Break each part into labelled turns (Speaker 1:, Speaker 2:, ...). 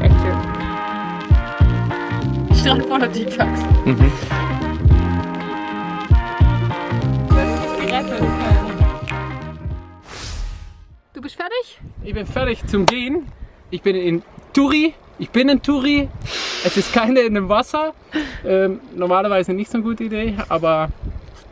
Speaker 1: Echt schön. Strand voller Detox.
Speaker 2: Mhm.
Speaker 1: Du bist fertig?
Speaker 2: Ich bin fertig zum Gehen. Ich bin in Turi. Ich bin in Turi. Es ist keine in dem Wasser. Ähm, normalerweise nicht so eine gute Idee, aber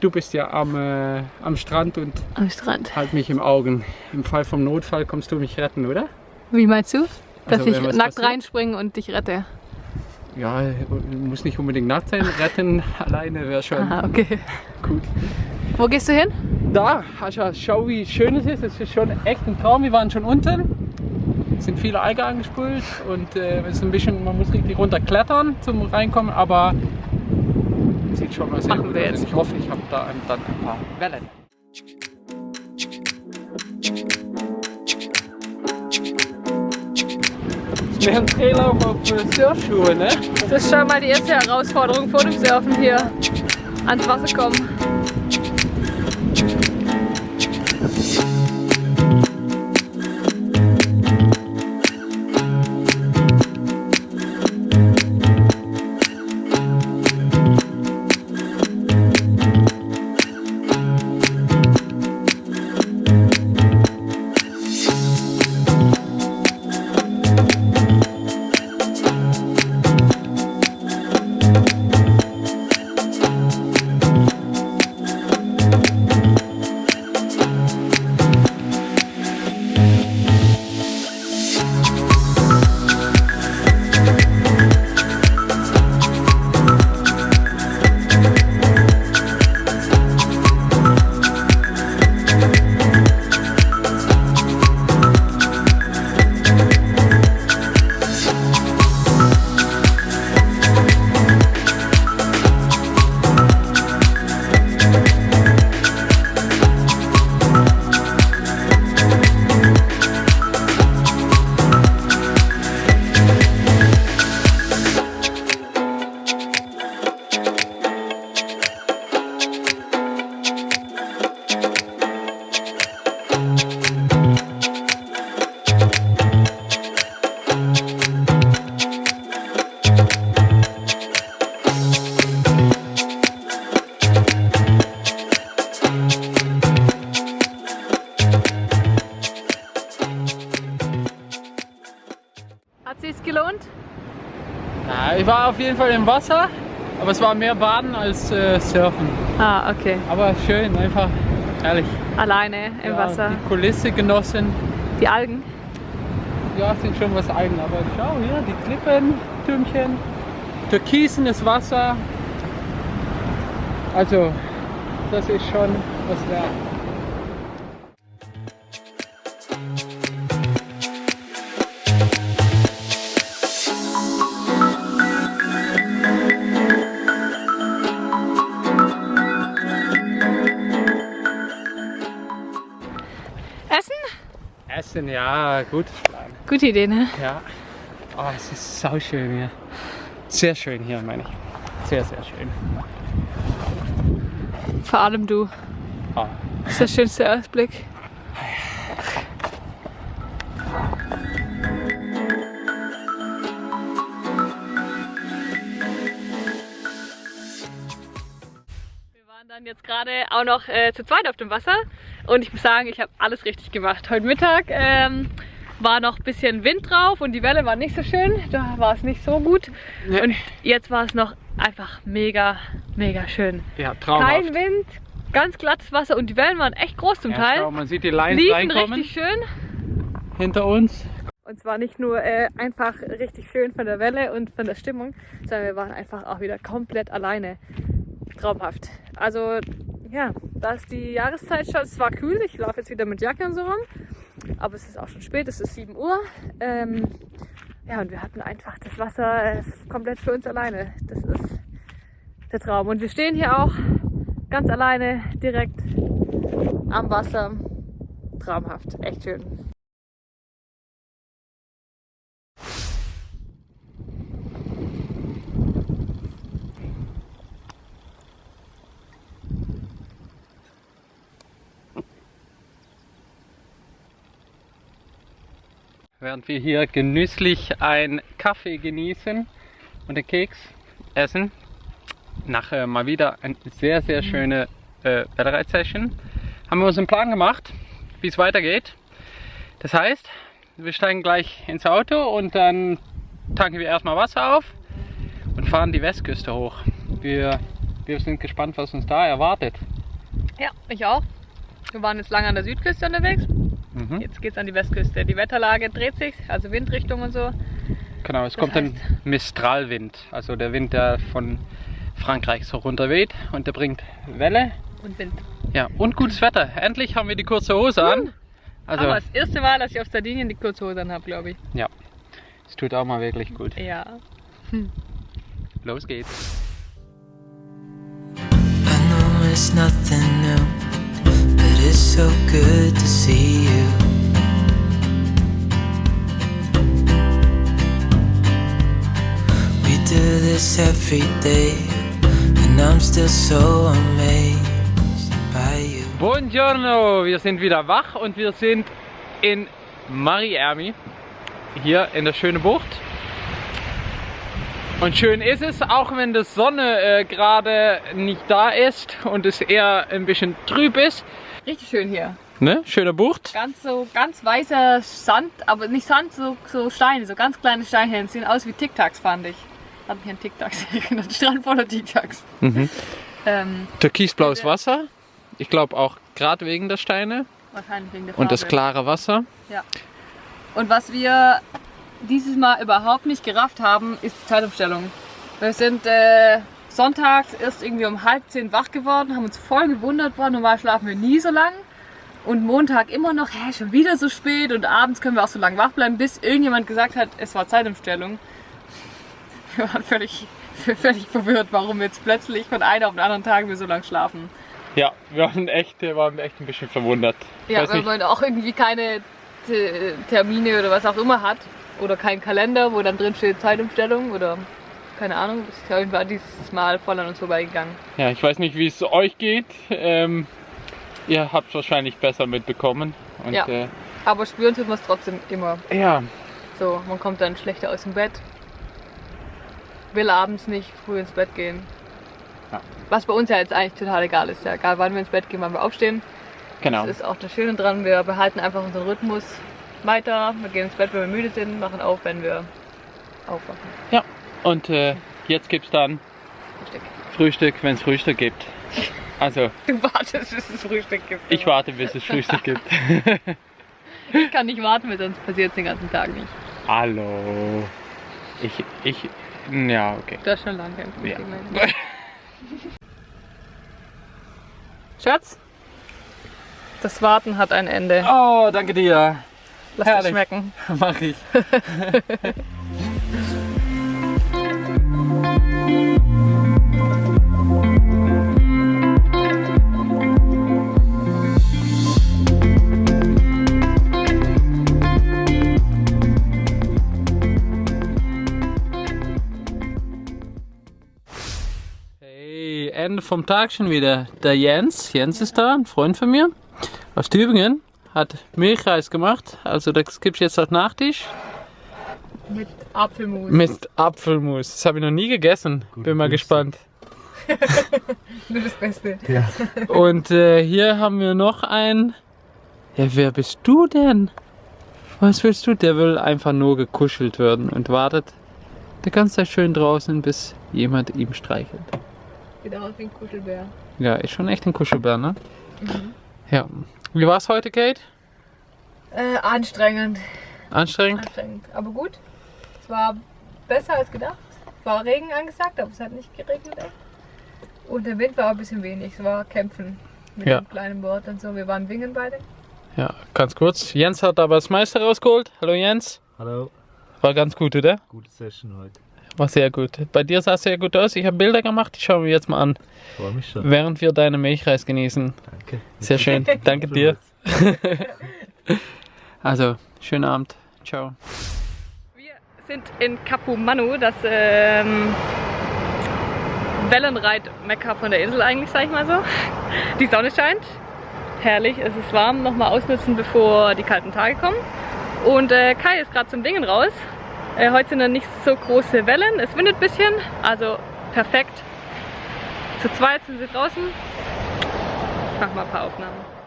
Speaker 2: du bist ja am, äh, am Strand und
Speaker 1: Am Strand.
Speaker 2: halt mich im Augen. Im Fall vom Notfall kommst du mich retten, oder?
Speaker 1: Wie meinst du? Dass
Speaker 2: Also,
Speaker 1: ich nackt
Speaker 2: passiert?
Speaker 1: reinspringe und dich rette.
Speaker 2: Ja, muss nicht unbedingt nackt sein. Retten alleine wäre schon
Speaker 1: Aha, okay.
Speaker 2: gut.
Speaker 1: Wo gehst du hin?
Speaker 2: Da, Ascha, schau wie schön es ist. Es ist schon echt ein Traum. Wir waren schon unten. Es sind viele Algen angespült und äh, es ist ein bisschen, man muss richtig runter klettern zum reinkommen, aber sieht schon mal sehr
Speaker 1: Machen
Speaker 2: gut
Speaker 1: wir
Speaker 2: aus.
Speaker 1: jetzt.
Speaker 2: Ich hoffe, ich habe da ein- dann ein paar Wellen. Wir haben Drehlauf auf Surfschuhe, ne?
Speaker 1: Das ist schon mal die erste Herausforderung vor dem Surfen hier ans Wasser kommen. Gelohnt?
Speaker 2: Ja, ich war auf jeden Fall im Wasser, aber es war mehr Baden als äh, Surfen.
Speaker 1: Ah, okay.
Speaker 2: Aber schön, einfach herrlich.
Speaker 1: Alleine im
Speaker 2: ja,
Speaker 1: Wasser.
Speaker 2: Die Kulisse genossen.
Speaker 1: Die Algen.
Speaker 2: Ja, sind schon was eigen, aber schau hier, die Klippen, Türmchen, türkisenes Wasser. Also, das ist schon was wert.
Speaker 1: Essen,
Speaker 2: ja, gut.
Speaker 1: Gute Idee, ne?
Speaker 2: Ja. Oh, es ist sau schön hier. Sehr schön hier, meine ich. Sehr, sehr schön.
Speaker 1: Vor allem du.
Speaker 2: Ah.
Speaker 1: Das ist der schönste Ausblick. Gerade auch noch äh, zu zweit auf dem Wasser und ich muss sagen, ich habe alles richtig gemacht. Heute Mittag ähm, war noch ein bisschen Wind drauf und die Welle war nicht so schön, da war es nicht so gut.
Speaker 2: Nee.
Speaker 1: Und jetzt war es noch einfach mega, mega schön.
Speaker 2: Ja, traumhaft.
Speaker 1: Kein Wind, ganz glattes Wasser und die Wellen waren echt groß zum
Speaker 2: Ja,
Speaker 1: Teil.
Speaker 2: schau, man sieht die Lines
Speaker 1: Liefen
Speaker 2: reinkommen
Speaker 1: richtig schön.
Speaker 2: hinter uns.
Speaker 1: Und zwar nicht nur äh, einfach richtig schön von der Welle und von der Stimmung, sondern wir waren einfach auch wieder komplett alleine. Traumhaft. Also ja, da ist die Jahreszeit schon, es war kühl, ich laufe jetzt wieder mit Jacke und so rum, aber es ist auch schon spät, es ist 7 Uhr. Ähm, ja, und wir hatten einfach das Wasser äh, komplett für uns alleine. Das ist der Traum. Und wir stehen hier auch ganz alleine direkt am Wasser. Traumhaft, echt schön.
Speaker 2: Während wir hier genüsslich einen Kaffee genießen und den Keks essen. Nach äh, mal wieder eine sehr, sehr schöne äh, Bäckerei-Session haben wir uns einen Plan gemacht, wie es weitergeht. Das heißt, wir steigen gleich ins Auto und dann tanken wir erstmal Wasser auf und fahren die Westküste hoch. Wir, wir sind gespannt, was uns da erwartet.
Speaker 1: Ja, ich auch. Wir waren jetzt lange an der Südküste unterwegs.
Speaker 2: Mhm.
Speaker 1: Jetzt geht's an die Westküste. Die Wetterlage dreht sich, also Windrichtung und so.
Speaker 2: Genau, es
Speaker 1: Das
Speaker 2: kommt ein Mistralwind, also der Wind, der von Frankreich so runterweht und der bringt Welle.
Speaker 1: Und Wind.
Speaker 2: Ja, und gutes Wetter. Endlich haben wir die kurze Hose an. Also,
Speaker 1: Aber das erste Mal, dass ich auf Sardinien die Kurzhose an habe, glaube ich.
Speaker 2: ja, es tut auch mal wirklich gut.
Speaker 1: Ja.
Speaker 2: Los geht's.
Speaker 3: I know it's nothing new, it's so good to see you. We do this every day, and I'm still so amazed by you.
Speaker 2: Buongiorno, wir sind wieder wach und wir sind in Mariermi, hier in der schönen Bucht. Und schön ist es, auch wenn die Sonne äh, gerade nicht da ist und es eher ein bisschen trüb ist.
Speaker 1: Richtig schön hier.
Speaker 2: Ne? Schöne Bucht.
Speaker 1: Ganz so, ganz weißer Sand, aber nicht Sand, so, so Steine, so ganz kleine Steinchen. Sehen aus wie Tic Tacs, fand ich. Hat mich an Tic Tacs erinnert. Strand voller Tic Tacs.
Speaker 2: Mhm.
Speaker 1: Ähm,
Speaker 2: Türkisblaues Wasser. Ich glaube auch gerade wegen der Steine
Speaker 1: wahrscheinlich wegen der
Speaker 2: und das
Speaker 1: Farbe.
Speaker 2: klare Wasser.
Speaker 1: Und was wir dieses Mal überhaupt nicht gerafft haben, ist die Zeitumstellung. Wir sind äh, sonntags erst irgendwie um halb zehn wach geworden, haben uns voll gewundert, boah, normal schlafen wir nie so lang. Und Montag immer noch, hä, schon wieder so spät und abends können wir auch so lange wach bleiben, bis irgendjemand gesagt hat, es war Zeitumstellung. Wir waren völlig, völlig verwirrt, warum jetzt plötzlich von einem auf den anderen Tag wir so lang schlafen.
Speaker 2: Ja, wir waren echt, wir waren echt ein bisschen verwundert.
Speaker 1: Ja,
Speaker 2: weiß
Speaker 1: weil
Speaker 2: nicht,
Speaker 1: man auch irgendwie keine Termine oder was auch immer hat. Oder keinen Kalender, wo dann drin steht Zeitumstellung oder keine Ahnung. Ist ja irgendwann dieses Mal voll an uns vorbeigegangen.
Speaker 2: ja, ich weiß nicht, wie es euch geht. Ähm, ihr habt es wahrscheinlich besser mitbekommen. Und,
Speaker 1: Ja.
Speaker 2: Äh,
Speaker 1: Aber spüren tut man es trotzdem immer.
Speaker 2: ja,
Speaker 1: So, man kommt dann schlechter aus dem Bett. Will abends nicht früh ins Bett gehen.
Speaker 2: Ja.
Speaker 1: Was bei uns ja jetzt eigentlich total egal ist. Ja, egal wann wir ins Bett gehen, wann wir aufstehen.
Speaker 2: genau.
Speaker 1: Das ist auch das Schöne dran. Wir behalten einfach unseren Rhythmus weiter. Wir gehen ins Bett, wenn wir müde sind, machen auf, wenn wir aufwachen.
Speaker 2: Ja, und äh, jetzt gibt es dann
Speaker 1: Frühstück.
Speaker 2: Frühstück, wenn es Frühstück gibt. Also,
Speaker 1: Du wartest, bis es Frühstück gibt.
Speaker 2: ich
Speaker 1: aber
Speaker 2: warte, bis es Frühstück gibt.
Speaker 1: Ich kann nicht warten, weil sonst passiert es den ganzen Tag nicht.
Speaker 2: Hallo. Ich, ich, ja, okay.
Speaker 1: Du hast schon lange kein
Speaker 2: Ja.
Speaker 1: Frühstück mehr. Schatz, das Warten hat ein Ende.
Speaker 2: Oh, danke dir.
Speaker 1: Lass es schmecken.
Speaker 2: Mach ich. Ende vom Tag schon wieder. Der Jens, Jens ist da, ein Freund von mir aus Tübingen, hat Milchreis gemacht. Also das gibt's jetzt als Nachtisch
Speaker 1: Mit Apfelmus.
Speaker 2: mit Apfelmus. Das habe ich noch nie gegessen. Bin mal gespannt.
Speaker 1: Nur das Beste.
Speaker 2: Und äh, hier haben wir noch ein. Ja, wer bist du denn? Was willst du? Der will einfach nur gekuschelt werden und wartet die ganze Zeit schön draußen, bis jemand ihm streichelt.
Speaker 1: Sieht aus wie ein Kuschelbär.
Speaker 2: Ja, ist schon echt ein Kuschelbär, ne? Ja. Wie war's heute, Kate?
Speaker 1: Äh, anstrengend.
Speaker 2: Anstrengend?
Speaker 1: Anstrengend. Aber gut. Es war besser als gedacht. Es war Regen angesagt, aber es hat nicht geregnet. Echt. Und der Wind war ein bisschen wenig. Es war Kämpfen mit
Speaker 2: Ja.
Speaker 1: dem kleinen Boot und so. Wir waren Wingen beide.
Speaker 2: Ja, ganz kurz. Jens hat aber das Meister rausgeholt. Hallo Jens.
Speaker 4: Hallo,
Speaker 2: War ganz gut, oder?
Speaker 4: gute Session heute.
Speaker 2: War sehr gut. Bei dir sah es sehr gut aus. Ich habe Bilder gemacht, die schauen wir jetzt mal an,
Speaker 4: Freue mich schon.
Speaker 2: während wir deine Milchreis genießen.
Speaker 4: Danke.
Speaker 2: Sehr schön. Danke dir. Also, schönen Abend. Ciao.
Speaker 1: Sind in Capo Manu, das ähm, Wellenreit-Mekka von der Insel eigentlich, sag ich mal so. Die Sonne scheint. Herrlich, es ist warm. Nochmal ausnutzen, bevor die kalten Tage kommen. Und äh, Kai ist gerade zum Dingen raus. Äh, heute sind dann nicht so große Wellen. Es windet ein bisschen, also perfekt. Zu zweit sind sie draußen. Ich mach mal ein paar Aufnahmen.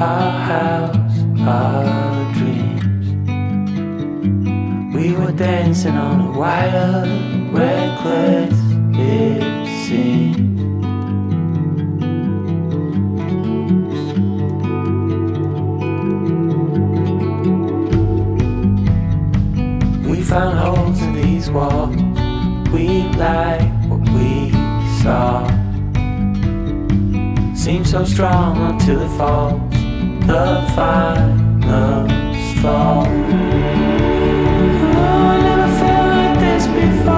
Speaker 3: Our house, our dreams. We were dancing on a wire, reckless it seemed. We found holes in these walls. We like what we saw. Seems so strong until it falls. The final straw. Oh, I never felt like this before.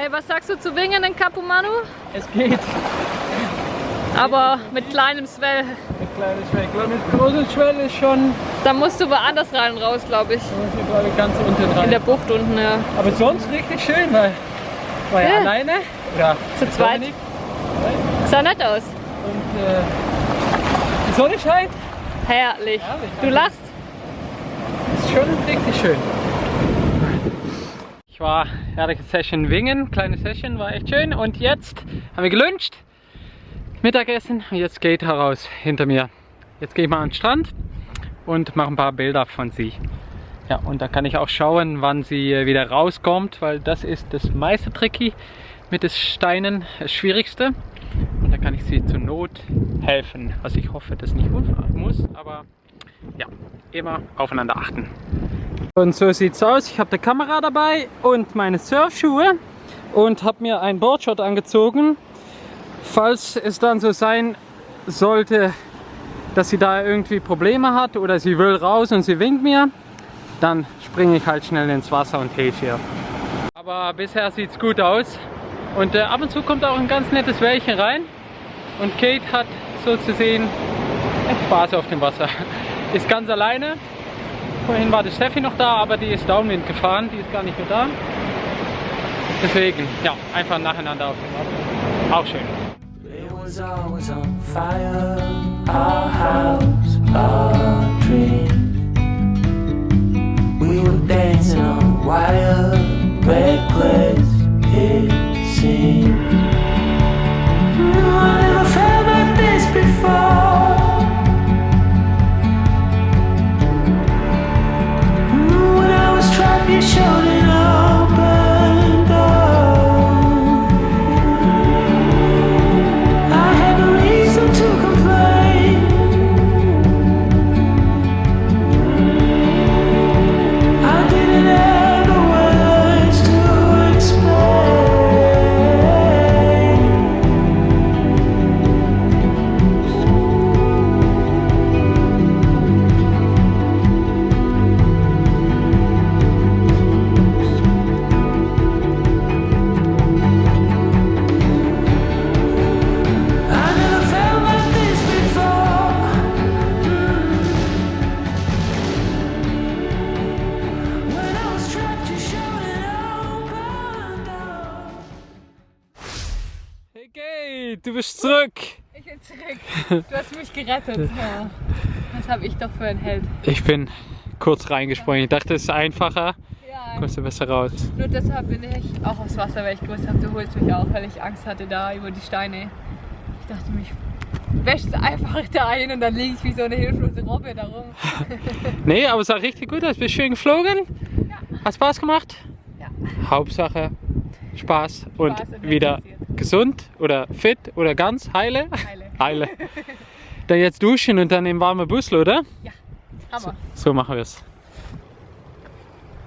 Speaker 1: Hey, was sagst du zu Wingen in Capumanu?
Speaker 2: Es geht.
Speaker 1: Aber mit kleinem Swell.
Speaker 2: Mit kleiner Schwelle. Mit großer Schwelle ist schon.
Speaker 1: Da musst du woanders rein und raus, glaube ich.
Speaker 2: Da muss ich glaube ich ganz unten rein.
Speaker 1: In der Bucht unten, ja.
Speaker 2: Aber sonst richtig schön, weil war ja,
Speaker 1: Ja.
Speaker 2: alleine. Ja.
Speaker 1: Zu zweit. Sah nett aus.
Speaker 2: Und äh, die Sonne scheint.
Speaker 1: Herrlich.
Speaker 2: Herrlich,
Speaker 1: Du lachst.
Speaker 2: Ist schon richtig schön. Ich war herrliche Session Wingen, kleine Session, war echt schön. Und jetzt haben wir geluncht, Mittagessen und jetzt geht heraus hinter mir. Jetzt gehe ich mal an den Strand und mache ein paar Bilder von sie. Ja, und dann kann ich auch schauen, wann sie äh, wieder rauskommt, weil das ist das meiste Tricky mit den Steinen, das Schwierigste. Und dann kann ich sie zur Not helfen, was ich hoffe, das nicht muss, aber ja, immer aufeinander achten. Und so sieht's aus. Ich habe die Kamera dabei und meine Surfschuhe und habe mir ein Boardshot angezogen. Falls es dann so sein sollte, dass sie da irgendwie Probleme hat oder sie will raus und sie winkt mir, dann springe ich halt schnell ins Wasser und helfe ihr. Aber bisher sieht's gut aus. Und äh, ab und zu kommt auch ein ganz nettes Wellchen rein. Und Kate hat so zu sehen Spaß auf dem Wasser. Ist ganz alleine. Vorhin war die Steffi noch da, aber die ist Downwind gefahren. Die ist gar nicht mehr da. Deswegen, ja, einfach nacheinander auf dem Wasser. Auch schön.
Speaker 3: It was always on fire, our house, our dream. We were dancing on wire, reckless it seemed. I never felt like this before. I was trapped,
Speaker 2: Kate, du bist zurück.
Speaker 1: Ich bin zurück. Du hast mich gerettet. Ja. Was habe ich doch für ein Held.
Speaker 2: Ich bin kurz reingesprungen. Ich dachte, es ist einfacher.
Speaker 1: Ja,
Speaker 2: Kommst du besser raus.
Speaker 1: nur deshalb bin ich auch aufs Wasser, weil ich gewusst habe, du holst mich auch, weil ich Angst hatte da über die Steine. Ich dachte mich, wäschst einfach da ein und dann liege ich wie so eine hilflose Robbe da rum.
Speaker 2: Nee, aber es sah richtig gut aus. Bist schön geflogen. Hat Spaß gemacht?
Speaker 1: Ja.
Speaker 2: Hauptsache Spaß und
Speaker 1: Spaß
Speaker 2: wieder gesund oder fit oder ganz heile.
Speaker 1: Heile.
Speaker 2: Heile. Dann jetzt duschen und dann im warmen Bus, oder?
Speaker 1: Hammer.
Speaker 2: So machen wir es.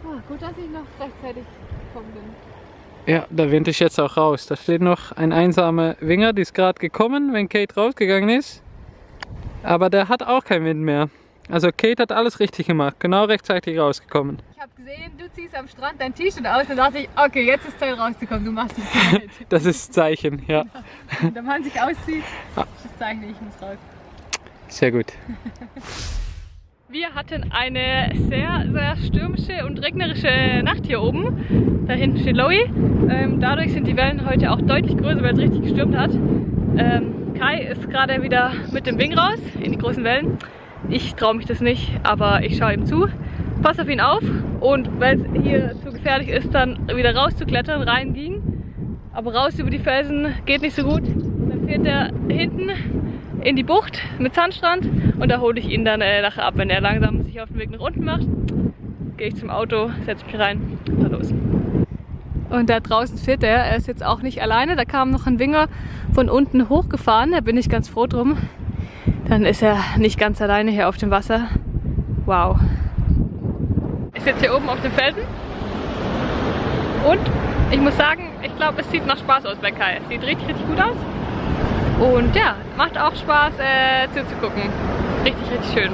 Speaker 1: Ah, gut, dass ich noch rechtzeitig gekommen bin.
Speaker 2: Ja, der Wind ist jetzt auch raus. Da steht noch ein einsamer Winger, die ist gerade gekommen, wenn Kate rausgegangen ist. Aber der hat auch keinen Wind mehr. Also Kate hat alles richtig gemacht, genau rechtzeitig rausgekommen.
Speaker 1: Gesehen, du ziehst am Strand dein T-Shirt aus und dachte ich, okay, jetzt ist Zeit rauszukommen, du machst dich bereit.
Speaker 2: Das ist das Zeichen, ja.
Speaker 1: Wenn der Mann sich auszieht, ist das Zeichen, ich muss raus.
Speaker 2: Sehr gut.
Speaker 1: Wir hatten eine sehr, sehr stürmische und regnerische Nacht hier oben. Da hinten steht Lowy. Ähm, dadurch sind die Wellen heute auch deutlich größer, weil es richtig gestürmt hat. Ähm, Kai ist gerade wieder mit dem Wing raus in die großen Wellen. Ich traue mich das nicht, aber ich schaue ihm zu. Pass auf ihn auf und wenn es hier zu gefährlich ist, dann wieder rauszuklettern, reinging. Aber raus über die Felsen geht nicht so gut. Dann fährt er hinten in die Bucht mit Sandstrand und da hole ich ihn dann äh, nachher ab. Wenn er langsam sich auf den Weg nach unten macht, gehe ich zum Auto, setze mich rein und fahr los. Und da draußen fährt er. Er ist jetzt auch nicht alleine. Da kam noch ein Winger von unten hochgefahren. Da bin ich ganz froh drum. Dann ist er nicht ganz alleine hier auf dem Wasser. Wow. Ich sitze hier oben auf dem Felsen. Und ich muss sagen, ich glaube, es sieht nach Spaß aus bei Kai. Sieht richtig, richtig gut aus. Und ja, macht auch Spaß äh, zuzugucken. Richtig, richtig schön.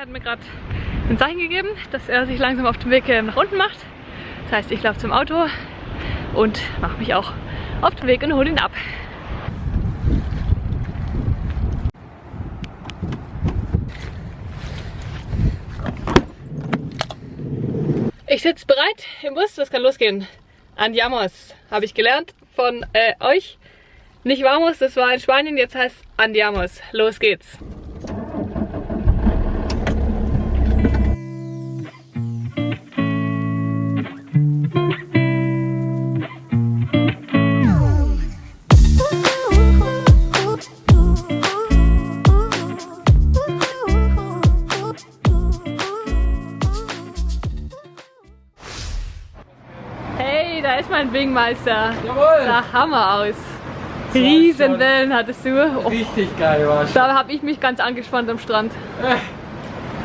Speaker 1: Hat mir gerade ein Zeichen gegeben, dass er sich langsam auf den Weg äh, nach unten macht. Das heißt, ich laufe zum Auto und mache mich auch auf den Weg und hole ihn ab. Ich sitze bereit im Bus, das kann losgehen. Andiamos, habe ich gelernt von äh, euch. Nicht Vamos, das war in Spanien, jetzt heißt Andiamos. Los geht's. Hey, da ist mein Wingmeister.
Speaker 2: Jawohl!
Speaker 1: Sah Hammer aus. Riesenwellen hattest du. Oh,
Speaker 2: Richtig geil war schon.
Speaker 1: da habe ich mich ganz angespannt am Strand.
Speaker 2: Äh,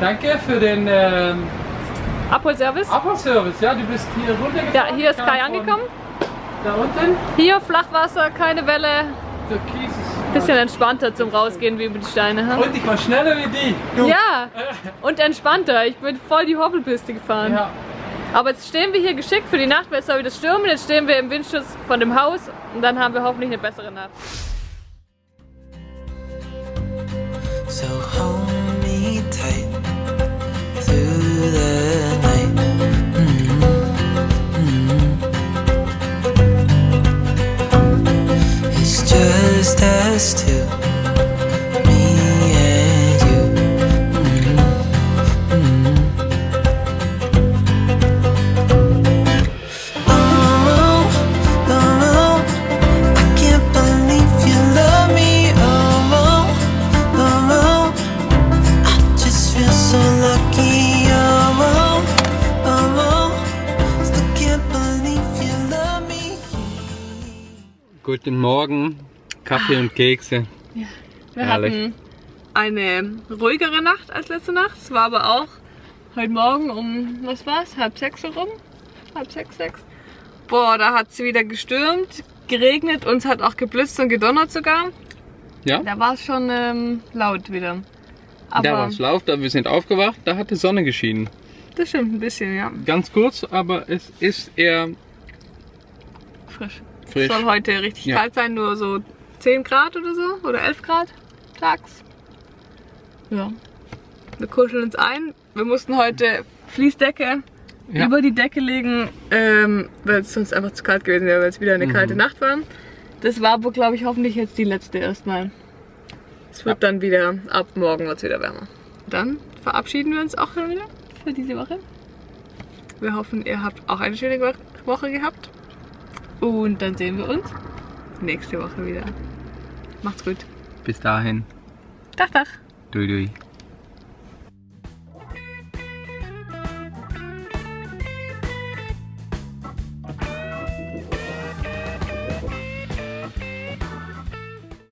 Speaker 2: danke für den ähm,
Speaker 1: Abholservice.
Speaker 2: Abholservice. Ja, du bist hier runtergefahren.
Speaker 1: Ja, hier ist Kai angekommen.
Speaker 2: Da unten.
Speaker 1: Hier Flachwasser, keine Welle.
Speaker 2: Der Kies ist
Speaker 1: Bisschen entspannter zum Rausgehen wie über die Steine. hm?
Speaker 2: Und ich war schneller wie die. Du.
Speaker 1: Ja, und entspannter. Ich bin voll die Hoppelpiste gefahren.
Speaker 2: Ja.
Speaker 1: Aber jetzt stehen wir hier geschickt für die Nacht, weil es soll wieder stürmen. Jetzt stehen wir im Windschutz von dem Haus und dann haben wir hoffentlich eine bessere Nacht.
Speaker 4: So hold me tight through the night. Mm-hmm. It's just us two,
Speaker 2: Guten Morgen, Kaffee und Kekse.
Speaker 1: Wir
Speaker 2: Herrlich.
Speaker 1: hatten eine ruhigere Nacht als letzte Nacht. Es war aber auch heute Morgen um, was war's, halb sechs herum? Halb sechs, sechs. Boah, da hat es wieder gestürmt, geregnet, uns hat auch geblitzt und gedonnert sogar.
Speaker 2: Ja?
Speaker 1: Da war es schon ähm, laut wieder. Aber
Speaker 2: Da war es laut, da wir sind aufgewacht, da hat die Sonne geschienen.
Speaker 1: das stimmt ein bisschen, ja.
Speaker 2: Ganz kurz, aber es ist eher
Speaker 1: Frisch.
Speaker 2: Frisch.
Speaker 1: Soll heute richtig
Speaker 2: Ja.
Speaker 1: kalt sein, nur so 10 Grad oder so oder 11 Grad tags. Ja. Wir kuscheln uns ein. Wir mussten heute Fließdecke
Speaker 2: Ja.
Speaker 1: über die Decke legen, ähm, weil es sonst einfach zu kalt gewesen wäre, weil es wieder eine
Speaker 2: Mhm.
Speaker 1: kalte Nacht war. Das war aber, glaube ich, hoffentlich jetzt die letzte erstmal. Es wird dann wieder, ab morgen wird es wieder wärmer. Dann verabschieden wir uns auch schon wieder für diese Woche. Wir hoffen, ihr habt auch eine schöne Wo- Woche gehabt. Und dann sehen wir uns nächste Woche wieder. Macht's gut.
Speaker 2: Bis dahin.
Speaker 1: Tag, Tag.
Speaker 2: Dui dui.